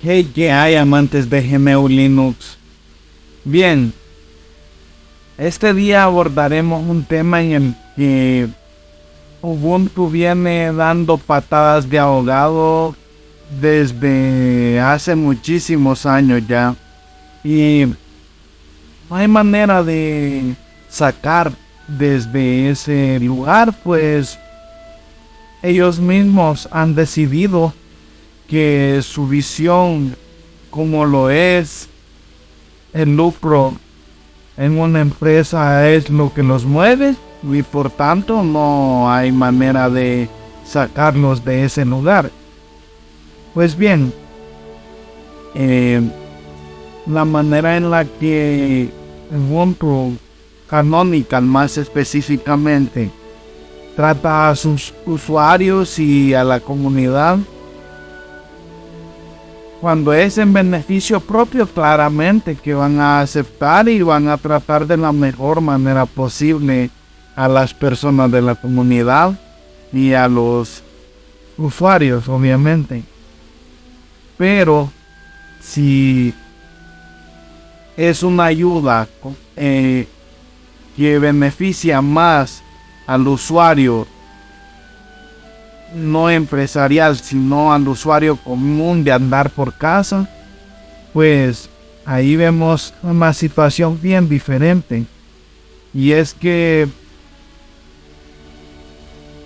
Hey, ¿qué hay amantes de GNU Linux? Bien, este día abordaremos un tema en el que Ubuntu viene dando patadas de ahogado desde hace muchísimos años ya. Y no hay manera de sacar desde ese lugar, pues ellos mismos han decidido que su visión, como lo es el lucro en una empresa, es lo que los mueve y por tanto no hay manera de sacarlos de ese lugar. Pues bien, eh, la manera en la que Ubuntu Canonical más específicamente trata a sus usuarios y a la comunidad cuando es en beneficio propio claramente que van a aceptar y van a tratar de la mejor manera posible a las personas de la comunidad y a los usuarios obviamente. Pero si es una ayuda eh, que beneficia más al usuario no empresarial, sino al usuario común de andar por casa, pues ahí vemos una situación bien diferente. Y es que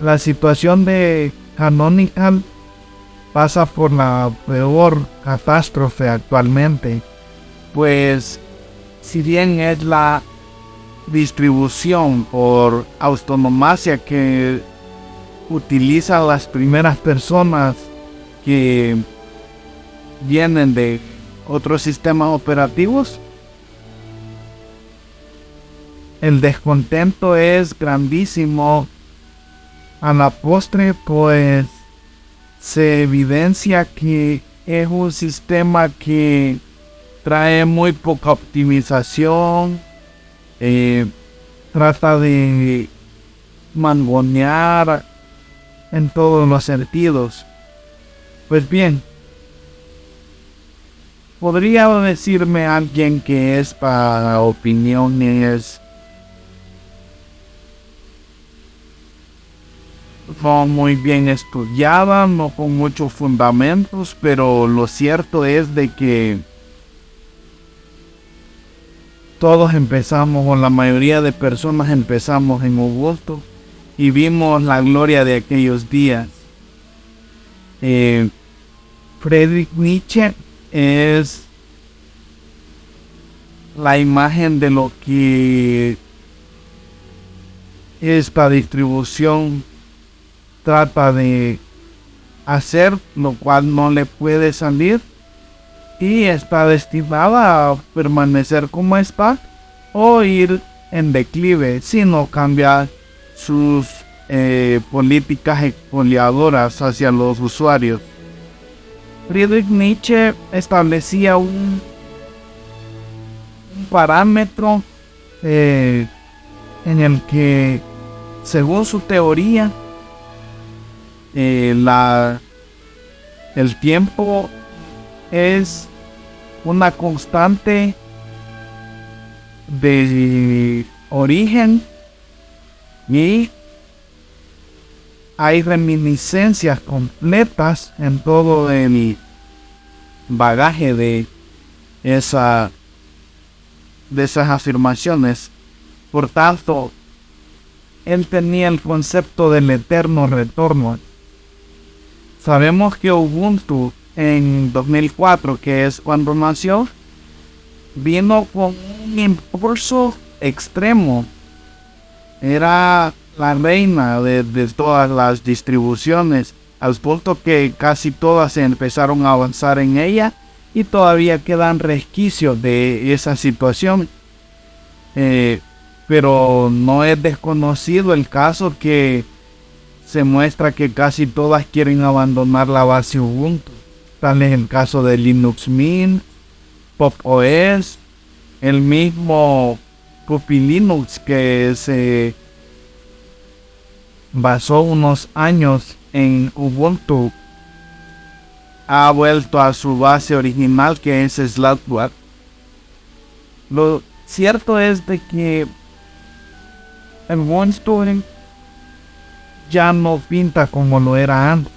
la situación de Canonical pasa por la peor catástrofe actualmente, pues si bien es la distribución por autonomacia que utiliza las primeras personas que vienen de otros sistemas operativos, el descontento es grandísimo. A la postre, pues se evidencia que es un sistema que trae muy poca optimización, eh, trata de mangonear en todos los sentidos. Pues bien, podría decirme alguien que es para opiniones no muy bien estudiada, no con muchos fundamentos, pero lo cierto es de que todos empezamos, o la mayoría de personas empezamos en Ubuntu y vimos la gloria de aquellos días. Eh, Friedrich Nietzsche es la imagen de lo que esta distribución trata de hacer, lo cual no le puede salir y está destinada a permanecer como está o ir en declive si no cambia sus eh, políticas expoliadoras hacia los usuarios. Friedrich Nietzsche establecía un, parámetro eh, en el que, según su teoría, eh, la, el tiempo es una constante de origen y hay reminiscencias completas en todo el bagaje de esa de esas afirmaciones. Por tanto, él tenía el concepto del eterno retorno. Sabemos que Ubuntu en 2004, que es cuando nació, vino con un impulso extremo. Era la reina de, todas las distribuciones, al punto que casi todas empezaron a avanzar en ella y todavía quedan resquicios de esa situación. Eh, pero no es desconocido el caso que se muestra que casi todas quieren abandonar la base Ubuntu. Tal es el caso de Linux Mint, Pop OS, el mismo Puppy Linux que se basó unos años en Ubuntu ha vuelto a su base original que es Slackware. Lo cierto es de que el One ya no pinta como lo era antes.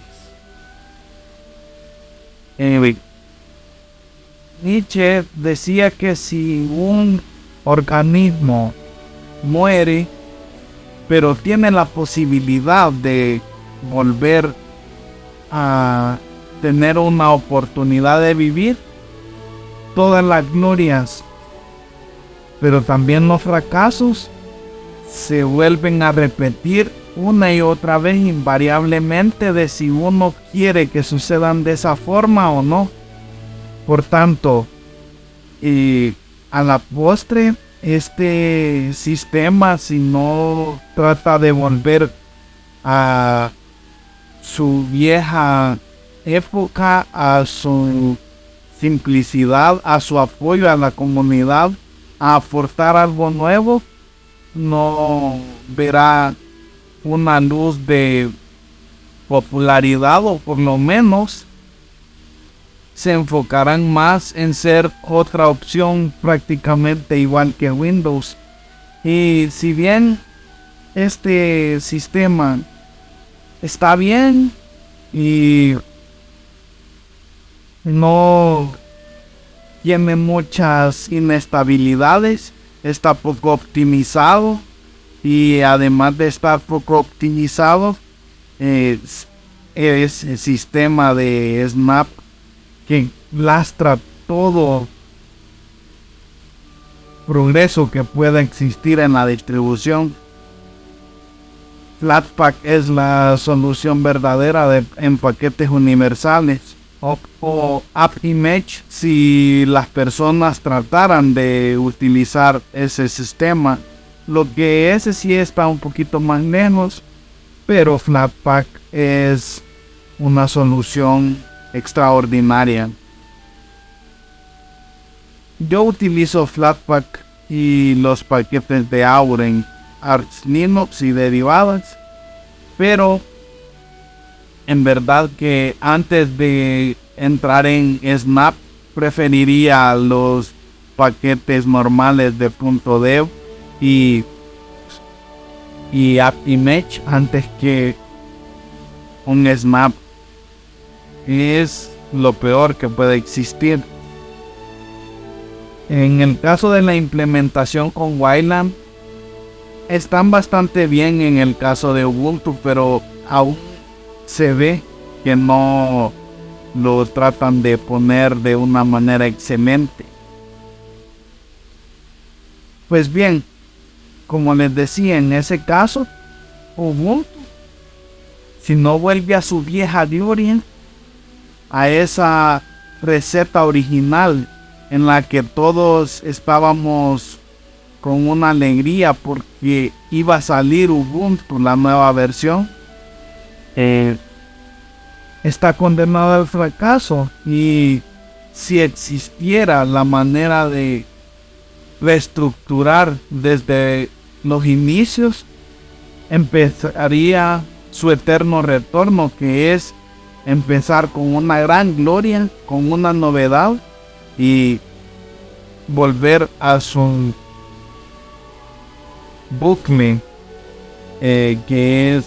Nietzsche decía que si un organismo muere, pero tiene la posibilidad de volver a tener una oportunidad de vivir, todas las glorias, pero también los fracasos se vuelven a repetir una y otra vez invariablemente de si uno quiere que sucedan de esa forma o no. Por tanto, y a la postre, este sistema, si no trata de volver a su vieja época, a su simplicidad, a su apoyo a la comunidad, a aportar algo nuevo, no verá una luz de popularidad o por lo menos se enfocarán más en ser otra opción prácticamente igual que Windows. Y si bien este sistema está bien y no tiene muchas inestabilidades, está poco optimizado y además de estar poco optimizado es, es el sistema de Snap que lastra todo progreso que pueda existir en la distribución. Flatpak es la solución verdadera de, en paquetes universales. O, o AppImage si las personas trataran de utilizar ese sistema. Lo que ese sí está un poquito más lejos. Pero Flatpak es una solución extraordinaria. Yo utilizo Flatpak y los paquetes de Auren, Arch Linux y derivadas, pero en verdad que antes de entrar en Snap preferiría los paquetes normales de .dev y y AppImage antes que un Snap es lo peor que puede existir. En el caso de la implementación con Wayland, están bastante bien en el caso de Ubuntu, pero aún se ve que no lo tratan de poner de una manera excelente. Pues bien, como les decía, en ese caso, Ubuntu, si no vuelve a su vieja gloria, a esa receta original en la que todos estábamos con una alegría porque iba a salir Ubuntu, la nueva versión, eh, está condenado al fracaso. Y si existiera la manera de reestructurar desde los inicios, empezaría su eterno retorno, que es empezar con una gran gloria, con una novedad y volver a su bucle eh, que es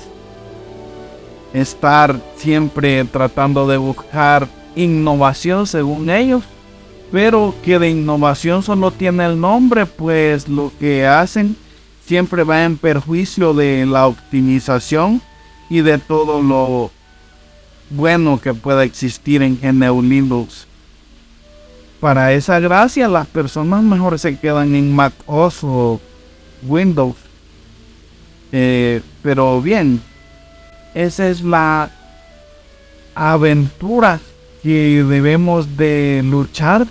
estar siempre tratando de buscar innovación según ellos pero que de innovación solo tiene el nombre pues lo que hacen siempre va en perjuicio de la optimización y de todo lo bueno que pueda existir en GNU Linux. Para esa gracia, las personas mejor se quedan en Mac OS o Windows. Eh, pero bien, esa es la aventura que debemos de luchar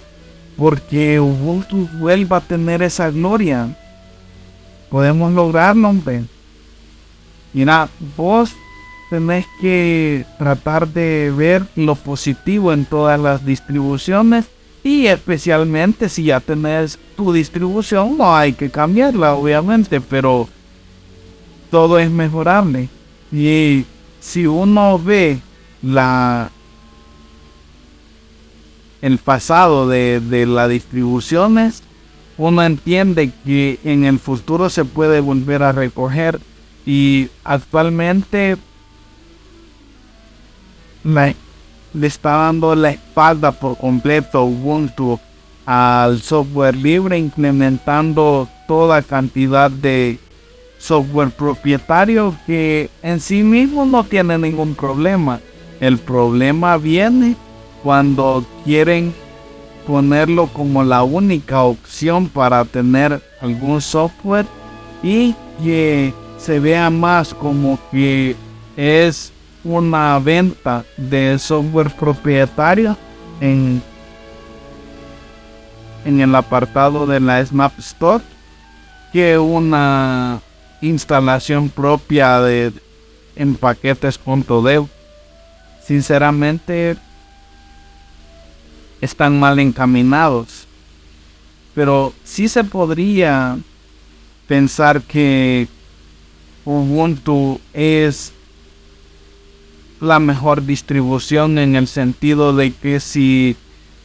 porque Ubuntu vuelva a tener esa gloria. Podemos lograrlo, hombre. Mira, vos tenés que tratar de ver lo positivo en todas las distribuciones y especialmente si ya tenés tu distribución no hay que cambiarla obviamente pero todo es mejorable. Y si uno ve la el pasado de, de las distribuciones, uno entiende que en el futuro se puede volver a recoger y actualmente le está dando la espalda por completo Ubuntu al software libre implementando toda cantidad de software propietario que en sí mismo no tiene ningún problema. El problema viene cuando quieren ponerlo como la única opción para tener algún software y que se vea más como que es una venta de software propietario en, en el apartado de la Snap Store que una instalación propia de en paquetes.dev. Sinceramente están mal encaminados. Pero sí se podría pensar que Ubuntu es la mejor distribución en el sentido de que si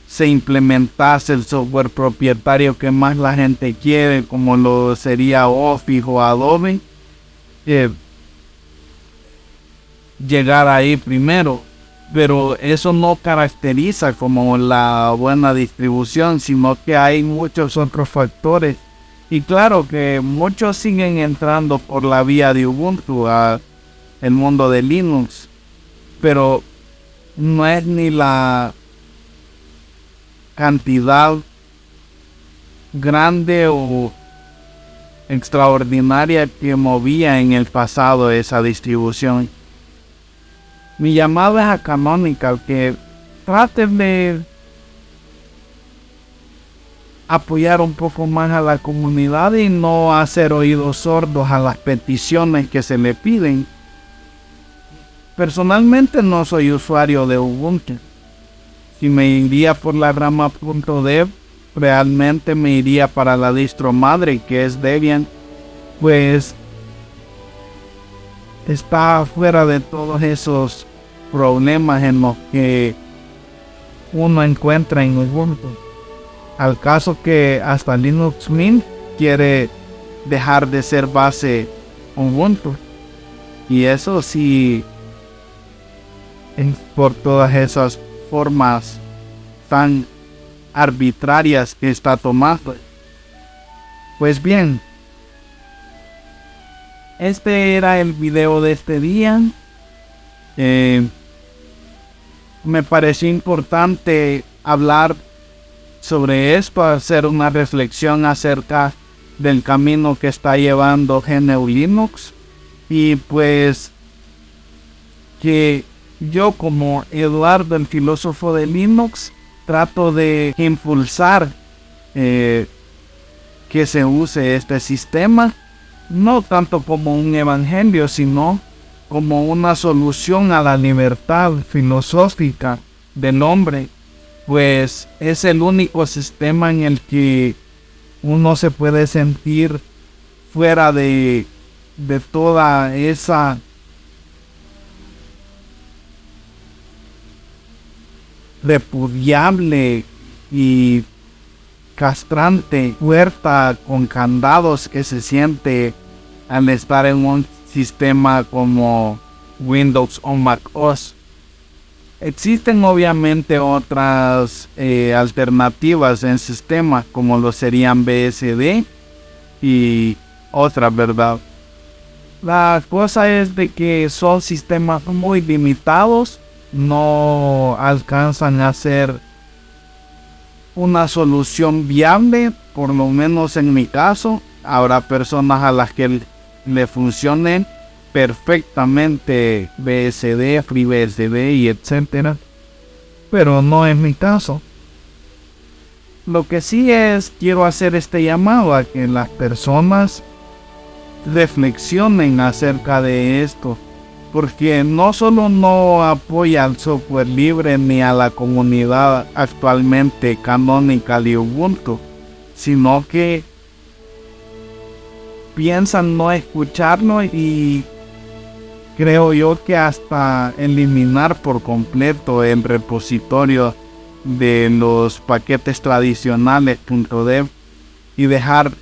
se implementase el software propietario que más la gente quiere, como lo sería Office o Adobe, eh, llegar ahí primero pero eso no caracteriza como la buena distribución, sino que hay muchos otros factores. Y claro que muchos siguen entrando por la vía de Ubuntu a el mundo de Linux, pero no es ni la cantidad grande o extraordinaria que movía en el pasado esa distribución. Mi llamado es a Canonical que traten de apoyar un poco más a la comunidad y no hacer oídos sordos a las peticiones que se le piden. Personalmente no soy usuario de Ubuntu. Si me iría por la rama.dev, realmente me iría para la distro madre que es Debian. Pues está fuera de todos esos problemas en los que uno encuentra en Ubuntu. Al caso que hasta Linux Mint quiere dejar de ser base Ubuntu. Y eso sí, por todas esas formas tan arbitrarias que está tomando. Pues bien, este era el video de este día. Eh, me pareció importante hablar sobre esto, hacer una reflexión acerca del camino que está llevando GNU Linux y pues que yo como Eduardo el filósofo de Linux trato de impulsar eh, que se use este sistema no tanto como un evangelio sino como una solución a la libertad filosófica del hombre, pues es el único sistema en el que uno se puede sentir fuera de, de toda esa repudiable y castrante puerta con candados que se siente al estar en un sistema como Windows o Mac OS. Existen obviamente otras eh, alternativas en sistema como lo serían BSD y otras, ¿verdad? La cosa es de que son sistemas muy limitados, no alcanzan a ser una solución viable, por lo menos en mi caso. Habrá personas a las que le funcionen perfectamente BSD, FreeBSD y etcétera. Pero no es mi caso. Lo que sí es, quiero hacer este llamado a que las personas reflexionen acerca de esto. Porque no solo no apoya al software libre ni a la comunidad actualmente canónica de Ubuntu, sino que piensan no escucharlo y creo yo que hasta eliminar por completo el repositorio de los paquetes tradicionales .dev y dejar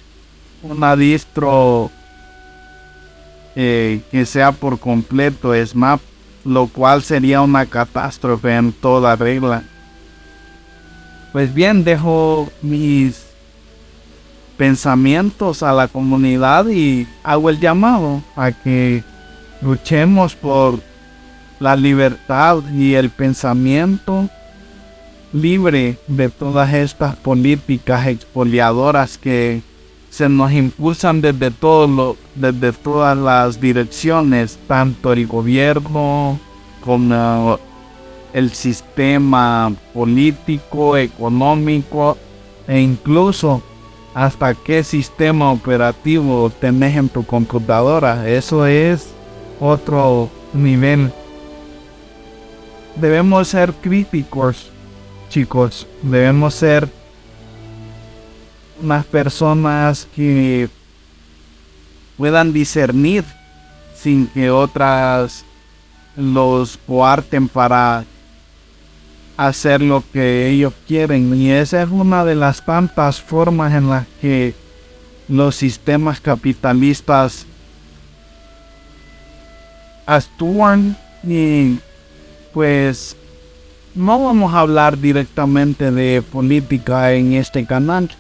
una distro eh, que sea por completo SMAP, lo cual sería una catástrofe en toda regla. Pues bien, dejo mis pensamientos a la comunidad y hago el llamado a que luchemos por la libertad y el pensamiento libre de todas estas políticas expoliadoras que se nos impulsan desde todo desde todas las direcciones, tanto el gobierno como el sistema político, económico e incluso hasta qué sistema operativo tenés en tu computadora. Eso es otro nivel. Debemos ser críticos, chicos. Debemos ser unas personas que puedan discernir sin que otras los coarten para hacer lo que ellos quieren. Y esa es una de las tantas formas en las que los sistemas capitalistas actúan y pues no vamos a hablar directamente de política en este canal,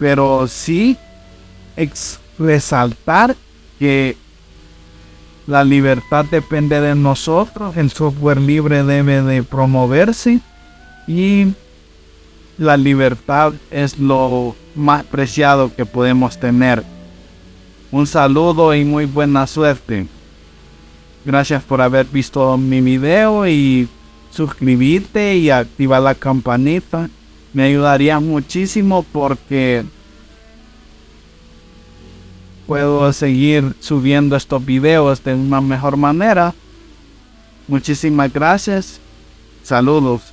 pero sí resaltar que la libertad depende de nosotros, el software libre debe de promoverse y la libertad es lo más preciado que podemos tener. Un saludo y muy buena suerte. Gracias por haber visto mi video y suscribirte y activar la campanita. Me ayudaría muchísimo porque puedo seguir subiendo estos videos de una mejor manera. Muchísimas gracias. Saludos.